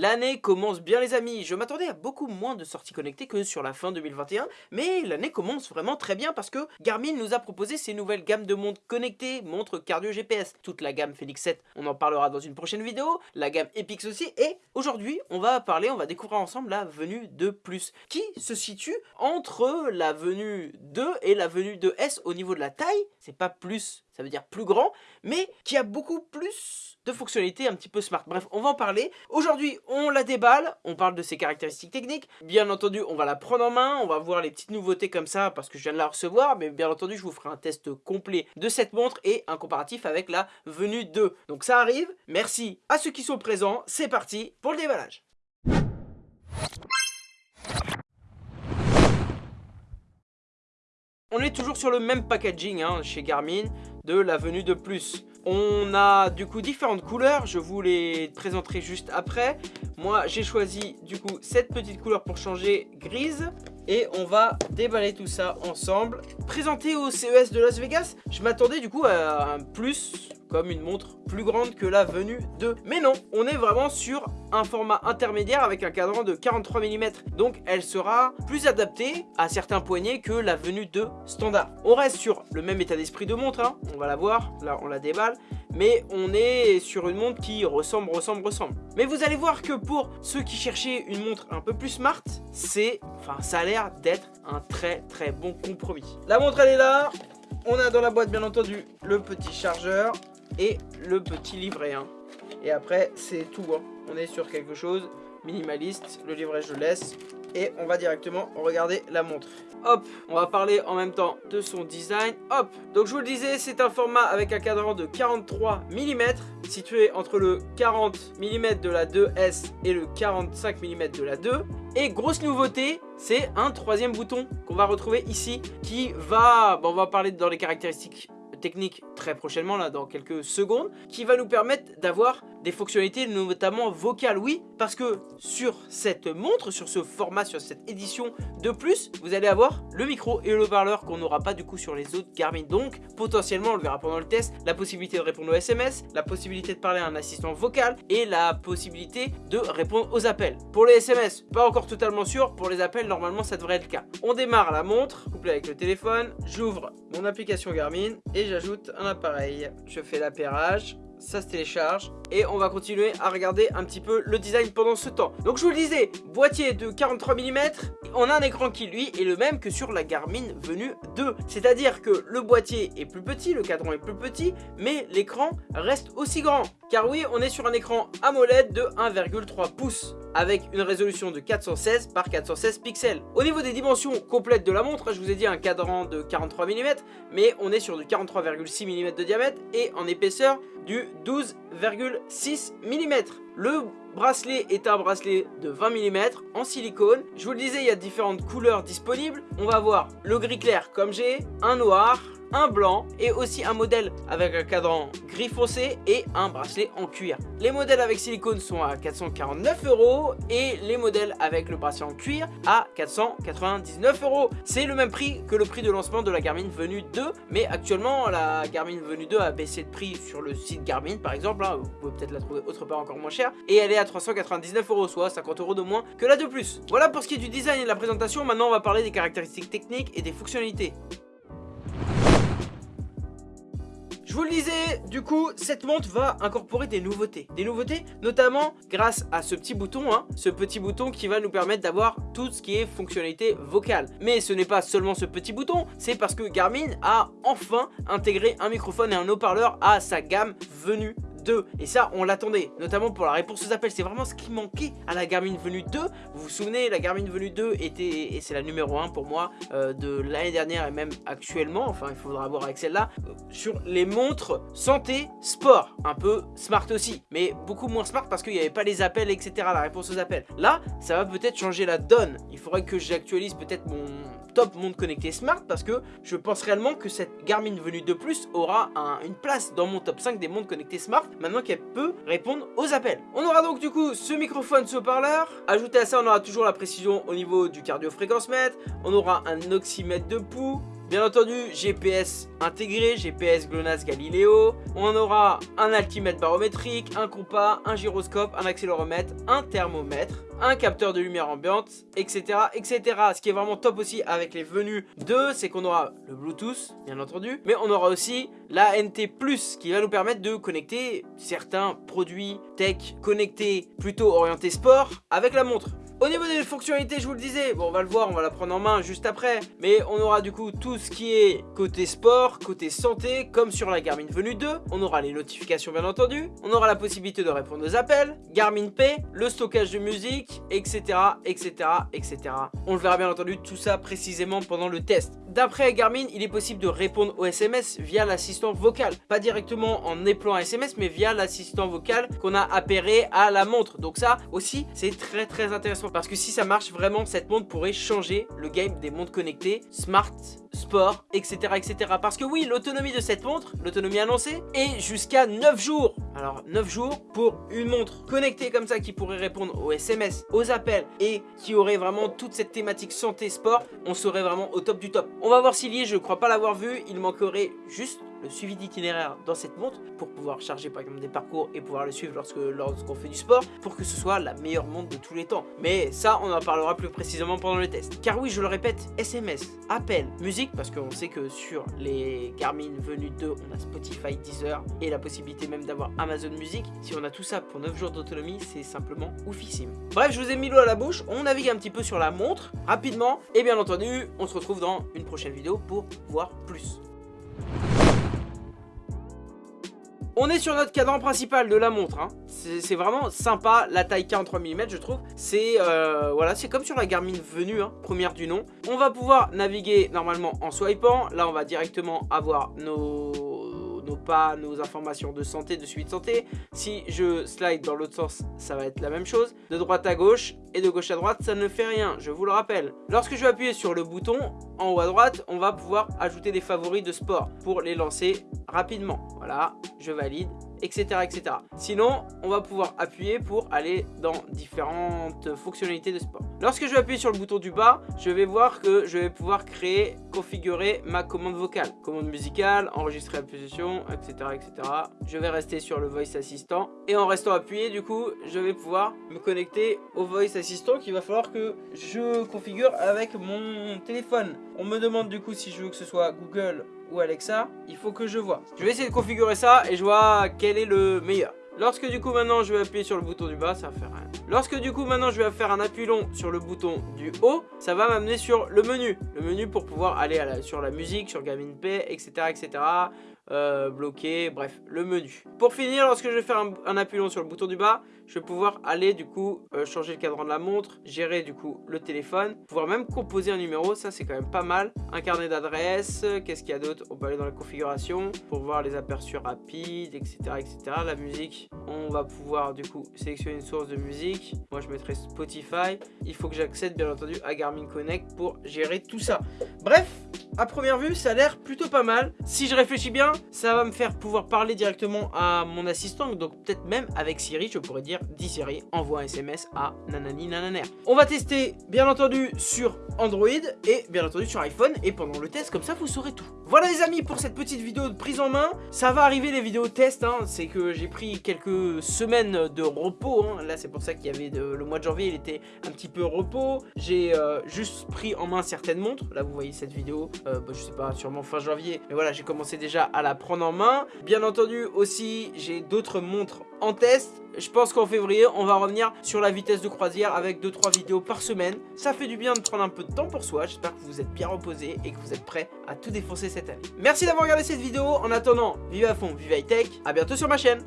L'année commence bien les amis, je m'attendais à beaucoup moins de sorties connectées que sur la fin 2021, mais l'année commence vraiment très bien parce que Garmin nous a proposé ses nouvelles gammes de montres connectées, montres cardio GPS, toute la gamme Phoenix 7, on en parlera dans une prochaine vidéo, la gamme Epix aussi, et aujourd'hui on va parler, on va découvrir ensemble la venue 2 Plus, qui se situe entre la venue 2 et la venue 2S au niveau de la taille, c'est pas plus ça veut dire plus grand, mais qui a beaucoup plus de fonctionnalités un petit peu smart. Bref, on va en parler. Aujourd'hui, on la déballe, on parle de ses caractéristiques techniques. Bien entendu, on va la prendre en main, on va voir les petites nouveautés comme ça parce que je viens de la recevoir, mais bien entendu, je vous ferai un test complet de cette montre et un comparatif avec la venue 2. Donc ça arrive, merci à ceux qui sont présents, c'est parti pour le déballage. On est toujours sur le même packaging hein, chez Garmin de la venue de plus. On a du coup différentes couleurs, je vous les présenterai juste après. Moi j'ai choisi du coup cette petite couleur pour changer grise et on va déballer tout ça ensemble. Présenté au CES de Las Vegas, je m'attendais du coup à un plus comme une montre plus grande que la venue 2. Mais non, on est vraiment sur un format intermédiaire avec un cadran de 43 mm. Donc elle sera plus adaptée à certains poignets que la venue 2 standard. On reste sur le même état d'esprit de montre, hein. on va la voir, là on la déballe mais on est sur une montre qui ressemble, ressemble, ressemble. Mais vous allez voir que pour ceux qui cherchaient une montre un peu plus smart, c'est, enfin ça a l'air d'être un très très bon compromis. La montre elle est là, on a dans la boîte bien entendu le petit chargeur, et le petit livret. Hein. Et après, c'est tout. Hein. On est sur quelque chose minimaliste. Le livret, je laisse. Et on va directement regarder la montre. Hop, on va parler en même temps de son design. Hop, donc je vous le disais, c'est un format avec un cadran de 43 mm, situé entre le 40 mm de la 2S et le 45 mm de la 2. Et grosse nouveauté, c'est un troisième bouton qu'on va retrouver ici, qui va, bon, on va parler dans les caractéristiques technique très prochainement, là dans quelques secondes, qui va nous permettre d'avoir des fonctionnalités notamment vocales, oui, parce que sur cette montre, sur ce format, sur cette édition de plus, vous allez avoir le micro et le haut-parleur qu'on n'aura pas du coup sur les autres Garmin. Donc potentiellement, on le verra pendant le test, la possibilité de répondre aux SMS, la possibilité de parler à un assistant vocal et la possibilité de répondre aux appels. Pour les SMS, pas encore totalement sûr, pour les appels, normalement ça devrait être le cas. On démarre la montre, couplée avec le téléphone, j'ouvre mon application Garmin et j'ajoute un appareil. Je fais l'appairage, ça se télécharge et on va continuer à regarder un petit peu le design pendant ce temps. Donc je vous le disais, boîtier de 43 mm, on a un écran qui lui est le même que sur la Garmin Venue 2. C'est-à-dire que le boîtier est plus petit, le cadran est plus petit, mais l'écran reste aussi grand. Car oui, on est sur un écran AMOLED de 1,3 pouces avec une résolution de 416 par 416 pixels. Au niveau des dimensions complètes de la montre, je vous ai dit un cadran de 43 mm, mais on est sur du 43,6 mm de diamètre et en épaisseur du 12,6 mm. Le bracelet est un bracelet de 20 mm en silicone. Je vous le disais, il y a différentes couleurs disponibles. On va voir le gris clair comme j'ai, un noir, un blanc et aussi un modèle avec un cadran gris foncé et un bracelet en cuir. Les modèles avec silicone sont à 449 euros et les modèles avec le bracelet en cuir à 499 euros. C'est le même prix que le prix de lancement de la Garmin Venue 2 mais actuellement la Garmin Venue 2 a baissé de prix sur le site Garmin par exemple, hein. vous pouvez peut-être la trouver autre part encore moins cher et elle est à 399 euros soit 50 euros de moins que la de plus. Voilà pour ce qui est du design et de la présentation, maintenant on va parler des caractéristiques techniques et des fonctionnalités. Je vous le disais, du coup, cette montre va incorporer des nouveautés. Des nouveautés, notamment grâce à ce petit bouton, hein, ce petit bouton qui va nous permettre d'avoir tout ce qui est fonctionnalité vocale. Mais ce n'est pas seulement ce petit bouton, c'est parce que Garmin a enfin intégré un microphone et un haut-parleur à sa gamme venue 2 et ça on l'attendait notamment pour la réponse aux appels. C'est vraiment ce qui manquait à la Garmin Venue 2 vous vous souvenez la Garmin Venue 2 était et c'est la numéro 1 pour moi euh, de l'année dernière et même actuellement. Enfin il faudra voir avec celle-là. Euh, sur les montres santé sport. Un peu smart aussi mais beaucoup moins smart parce qu'il n'y avait pas les appels etc la réponse aux appels. Là ça va peut-être changer la donne. Il faudrait que j'actualise peut-être mon top montre connectée smart parce que je pense réellement que cette Garmin Venue 2 Plus aura une place dans mon top 5 des montres connectées smart maintenant qu'elle peut répondre aux appels. On aura donc du coup ce microphone, ce haut-parleur. Ajouté à ça, on aura toujours la précision au niveau du cardio-fréquence mètre. On aura un oxymètre de pouls Bien entendu, GPS intégré, GPS GLONASS Galileo. On aura un altimètre barométrique, un compas, un gyroscope, un accéléromètre, un thermomètre, un capteur de lumière ambiante, etc. etc. Ce qui est vraiment top aussi avec les venues 2, c'est qu'on aura le Bluetooth, bien entendu, mais on aura aussi la NT+, qui va nous permettre de connecter certains produits tech connectés plutôt orientés sport avec la montre. Au niveau des fonctionnalités, je vous le disais, bon on va le voir, on va la prendre en main juste après, mais on aura du coup tout ce qui est côté sport, côté santé, comme sur la Garmin Venue 2, on aura les notifications bien entendu, on aura la possibilité de répondre aux appels, Garmin Pay, le stockage de musique, etc, etc, etc. On le verra bien entendu tout ça précisément pendant le test. D'après Garmin, il est possible de répondre aux SMS via l'assistant vocal, pas directement en éplant un SMS, mais via l'assistant vocal qu'on a appairé à la montre. Donc ça aussi, c'est très très intéressant parce que si ça marche vraiment, cette montre pourrait changer le game des montres connectées, smart, sport, etc. etc. Parce que oui, l'autonomie de cette montre, l'autonomie annoncée, est jusqu'à 9 jours. Alors 9 jours pour une montre connectée comme ça qui pourrait répondre aux SMS, aux appels et qui aurait vraiment toute cette thématique santé sport, on serait vraiment au top du top. On va voir s'il y est, je ne crois pas l'avoir vu, il manquerait juste le suivi d'itinéraire dans cette montre pour pouvoir charger par exemple des parcours et pouvoir le suivre lorsque lorsqu'on fait du sport pour que ce soit la meilleure montre de tous les temps. Mais ça, on en parlera plus précisément pendant le test. Car oui, je le répète, SMS, appel, musique, parce qu'on sait que sur les Garmin Venue 2, on a Spotify, Deezer et la possibilité même d'avoir Amazon Music. Si on a tout ça pour 9 jours d'autonomie, c'est simplement oufissime. Bref, je vous ai mis l'eau à la bouche, on navigue un petit peu sur la montre rapidement et bien entendu, on se retrouve dans une prochaine vidéo pour voir plus. On est sur notre cadran principal de la montre. Hein. C'est vraiment sympa, la taille 43 mm je trouve. C'est euh, voilà, c'est comme sur la Garmin Venue, hein, première du nom. On va pouvoir naviguer normalement en swipant. Là, on va directement avoir nos pas nos informations de santé, de suivi de santé. Si je slide dans l'autre sens, ça va être la même chose. De droite à gauche et de gauche à droite, ça ne fait rien, je vous le rappelle. Lorsque je vais appuyer sur le bouton en haut à droite, on va pouvoir ajouter des favoris de sport pour les lancer rapidement. Voilà, je valide etc., etc. Sinon, on va pouvoir appuyer pour aller dans différentes fonctionnalités de sport. Lorsque je vais appuyer sur le bouton du bas, je vais voir que je vais pouvoir créer, configurer ma commande vocale. Commande musicale, enregistrer la position, etc., etc. Je vais rester sur le Voice Assistant. Et en restant appuyé, du coup, je vais pouvoir me connecter au Voice Assistant qu'il va falloir que je configure avec mon téléphone. On me demande du coup si je veux que ce soit Google ou Alexa, il faut que je vois. Je vais essayer de configurer ça et je vois quel est le meilleur. Lorsque du coup maintenant je vais appuyer sur le bouton du bas, ça va faire rien. Lorsque du coup maintenant je vais faire un appui long sur le bouton du haut, ça va m'amener sur le menu. Le menu pour pouvoir aller sur la musique, sur Gaming Pay, etc. etc. Euh, bloqué, bref, le menu. Pour finir, lorsque je vais faire un, appui long sur le bouton du bas, je vais pouvoir aller du coup euh, changer le cadran de la montre, gérer du coup le téléphone, pouvoir même composer un numéro, ça c'est quand même pas mal. Un carnet d'adresse, qu'est-ce qu'il y a d'autre? On peut aller dans la configuration pour voir les aperçus rapides, etc., etc. La musique, on va pouvoir du coup sélectionner une source de musique. Moi je mettrai Spotify. Il faut que j'accède bien entendu à Garmin Connect pour gérer tout ça. Bref, à première vue, ça a l'air plutôt pas mal. Si je réfléchis bien, ça va me faire pouvoir parler directement à mon assistant. Donc peut-être même avec Siri, je pourrais dire dis Siri, envoie un SMS à nanani nananer. On va tester bien entendu sur Android et bien entendu sur iPhone. Et pendant le test, comme ça, vous saurez tout. Voilà les amis pour cette petite vidéo de prise en main. Ça va arriver les vidéos test. Hein. C'est que j'ai pris quelques semaines de repos. Hein. Là, c'est pour ça qu'il y avait le mois de janvier, il était un petit peu repos. J'ai euh, juste pris en main certaines montres. Là, vous voyez cette vidéo. Euh, bah, je sais pas, sûrement fin janvier. Mais voilà, j'ai commencé déjà à la prendre en main. Bien entendu aussi, j'ai d'autres montres en test. Je pense qu'en février, on va revenir sur la vitesse de croisière avec 2-3 vidéos par semaine. Ça fait du bien de prendre un peu de temps pour soi. J'espère que vous êtes bien reposés et que vous êtes prêts à tout défoncer cette année. Merci d'avoir regardé cette vidéo. En attendant, vive à fond, vive high tech. A bientôt sur ma chaîne.